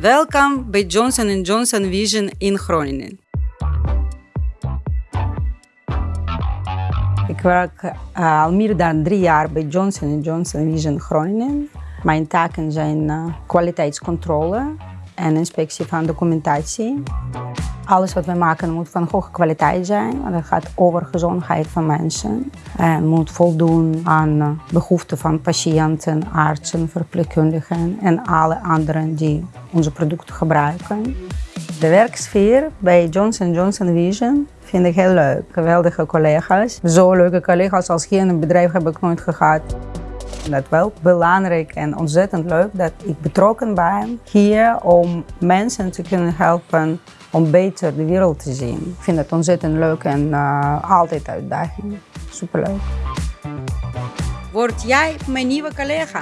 Welkom bij Johnson and Johnson Vision in Groningen. Ik werk uh, al meer dan drie jaar bij Johnson Johnson Vision Groningen. Mijn taken zijn uh, kwaliteitscontrole en inspectie van documentatie. Alles wat we maken moet van hoge kwaliteit zijn. Want het gaat over gezondheid van mensen. En moet voldoen aan behoeften van patiënten, artsen, verpleegkundigen en alle anderen die onze producten gebruiken. De werksfeer bij Johnson Johnson Vision vind ik heel leuk. Geweldige collega's. Zo leuke collega's als hier in het bedrijf heb ik nooit gehad. Dat is wel belangrijk en ontzettend leuk dat ik betrokken ben hier om mensen te kunnen helpen om beter de wereld te zien. Ik vind het ontzettend leuk en uh, altijd uitdaging. Superleuk. Word jij mijn nieuwe collega?